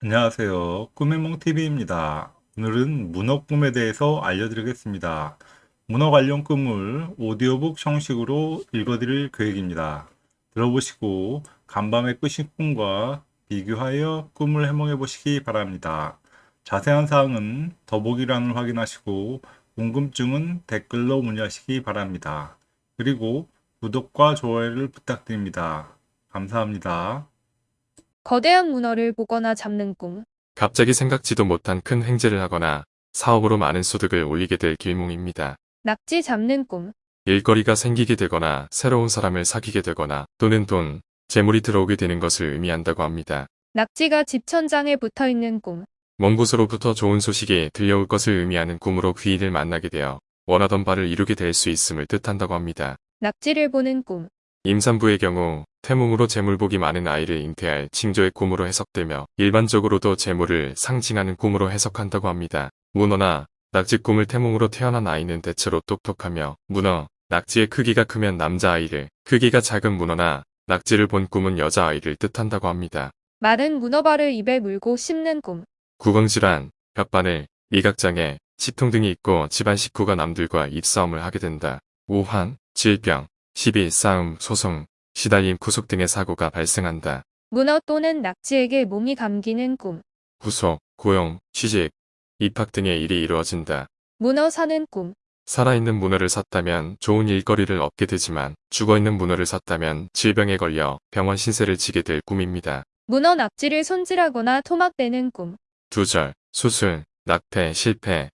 안녕하세요. 꿈의몽TV입니다. 오늘은 문어 꿈에 대해서 알려드리겠습니다. 문어 관련 꿈을 오디오북 형식으로 읽어드릴 계획입니다. 들어보시고 간밤에 꾸신 꿈과 비교하여 꿈을 해몽해 보시기 바랍니다. 자세한 사항은 더보기란을 확인하시고 궁금증은 댓글로 문의하시기 바랍니다. 그리고 구독과 좋아요를 부탁드립니다. 감사합니다. 거대한 문어를 보거나 잡는 꿈. 갑자기 생각지도 못한 큰 횡재를 하거나 사업으로 많은 소득을 올리게 될 길몽입니다. 낙지 잡는 꿈. 일거리가 생기게 되거나 새로운 사람을 사귀게 되거나 또는 돈, 재물이 들어오게 되는 것을 의미한다고 합니다. 낙지가 집 천장에 붙어 있는 꿈. 먼 곳으로부터 좋은 소식이 들려올 것을 의미하는 꿈으로 귀인을 만나게 되어 원하던 바를 이루게 될 수 있음을 뜻한다고 합니다. 낙지를 보는 꿈. 임산부의 경우 태몽으로 재물복이 많은 아이를 잉태할 징조의 꿈으로 해석되며 일반적으로도 재물을 상징하는 꿈으로 해석한다고 합니다. 문어나 낙지 꿈을 태몽으로 태어난 아이는 대체로 똑똑하며 문어, 낙지의 크기가 크면 남자아이를, 크기가 작은 문어나 낙지를 본 꿈은 여자아이를 뜻한다고 합니다. 마른 문어발을 입에 물고 씹는 꿈. 구강질환, 혓바늘, 미각장애, 치통 등이 있고 집안 식구가 남들과 입싸움을 하게 된다. 우환, 질병, 시비, 싸움, 소송, 시달림, 구속 등의 사고가 발생한다. 문어 또는 낙지에게 몸이 감기는 꿈. 구속, 고용, 취직, 입학 등의 일이 이루어진다. 문어 사는 꿈. 살아있는 문어를 샀다면 좋은 일거리를 얻게 되지만 죽어있는 문어를 샀다면 질병에 걸려 병원 신세를 지게 될 꿈입니다. 문어 낙지를 손질하거나 토막대는 꿈. 두절, 수술, 낙태, 실패,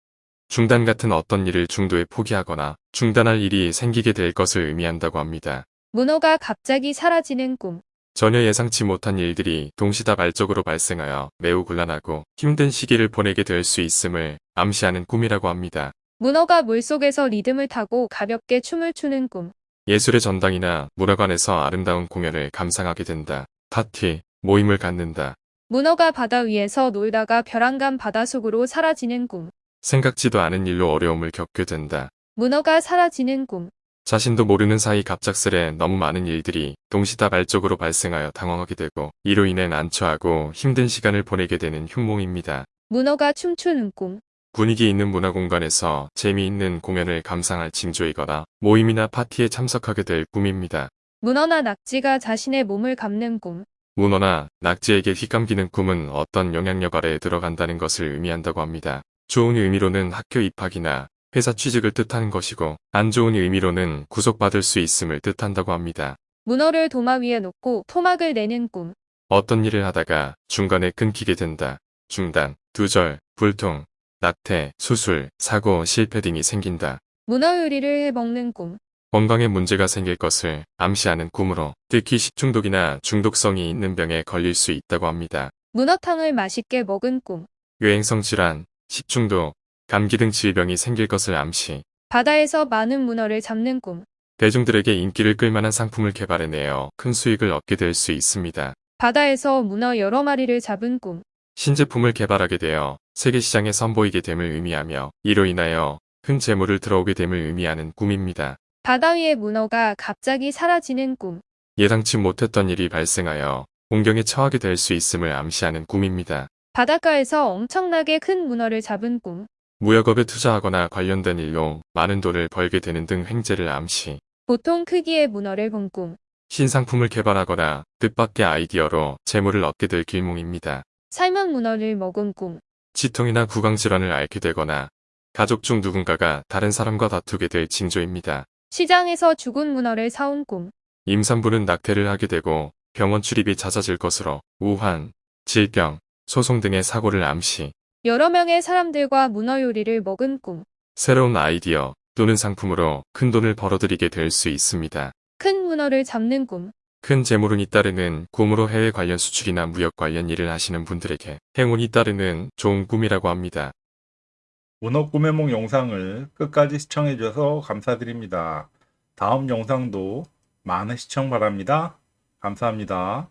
중단 같은 어떤 일을 중도에 포기하거나 중단할 일이 생기게 될 것을 의미한다고 합니다. 문어가 갑자기 사라지는 꿈. 전혀 예상치 못한 일들이 동시다발적으로 발생하여 매우 곤란하고 힘든 시기를 보내게 될 수 있음을 암시하는 꿈이라고 합니다. 문어가 물속에서 리듬을 타고 가볍게 춤을 추는 꿈. 예술의 전당이나 문화관에서 아름다운 공연을 감상하게 된다. 파티, 모임을 갖는다. 문어가 바다 위에서 놀다가 벼랑간 바닷속으로 사라지는 꿈. 생각지도 않은 일로 어려움을 겪게 된다. 문어가 사라지는 꿈. 자신도 모르는 사이 갑작스레 너무 많은 일들이 동시다발적으로 발생하여 당황하게 되고 이로 인해 난처하고 힘든 시간을 보내게 되는 흉몽입니다. 문어가 춤추는 꿈. 분위기 있는 문화 공간에서 재미있는 공연을 감상할 징조이거나 모임이나 파티에 참석하게 될 꿈입니다. 문어나 낙지가 자신의 몸을 감는 꿈. 문어나 낙지에게 휘감기는 꿈은 어떤 영향력 아래에 들어간다는 것을 의미한다고 합니다. 좋은 의미로는 학교 입학이나 회사 취직을 뜻하는 것이고 안 좋은 의미로는 구속받을 수 있음을 뜻한다고 합니다. 문어를 도마 위에 놓고 토막을 내는 꿈. 어떤 일을 하다가 중간에 끊기게 된다. 중단, 두절, 불통, 낙태, 수술, 사고, 실패 등이 생긴다. 문어 요리를 해 먹는 꿈. 건강에 문제가 생길 것을 암시하는 꿈으로 특히 식중독이나 중독성이 있는 병에 걸릴 수 있다고 합니다. 문어탕을 맛있게 먹은 꿈. 유행성 질환, 식중독, 감기 등 질병이 생길 것을 암시. 바다에서 많은 문어를 잡는 꿈. 대중들에게 인기를 끌만한 상품을 개발해내어 큰 수익을 얻게 될 수 있습니다. 바다에서 문어 여러 마리를 잡은 꿈. 신제품을 개발하게 되어 세계 시장에 선보이게 됨을 의미하며 이로 인하여 큰 재물을 들어오게 됨을 의미하는 꿈입니다. 바다 위의 문어가 갑자기 사라지는 꿈. 예상치 못했던 일이 발생하여 공경에 처하게 될 수 있음을 암시하는 꿈입니다. 바닷가에서 엄청나게 큰 문어를 잡은 꿈. 무역업에 투자하거나 관련된 일로 많은 돈을 벌게 되는 등 횡재를 암시. 보통 크기의 문어를 본 꿈. 신상품을 개발하거나 뜻밖의 아이디어로 재물을 얻게 될 길몽입니다. 삶은 문어를 먹은 꿈. 치통이나 구강질환을 앓게 되거나 가족 중 누군가가 다른 사람과 다투게 될 징조입니다. 시장에서 죽은 문어를 사온 꿈. 임산부는 낙태를 하게 되고 병원 출입이 잦아질 것으로 우환, 질병, 소송 등의 사고를 암시, 여러 명의 사람들과 문어 요리를 먹은 꿈. 새로운 아이디어 또는 상품으로 큰 돈을 벌어들이게 될 수 있습니다. 큰 문어를 잡는 꿈. 큰 재물운이 따르는 꿈으로 해외 관련 수출이나 무역 관련 일을 하시는 분들에게 행운이 따르는 좋은 꿈이라고 합니다. 문어 꿈의 몽 영상을 끝까지 시청해 주셔서 감사드립니다. 다음 영상도 많은 시청 바랍니다. 감사합니다.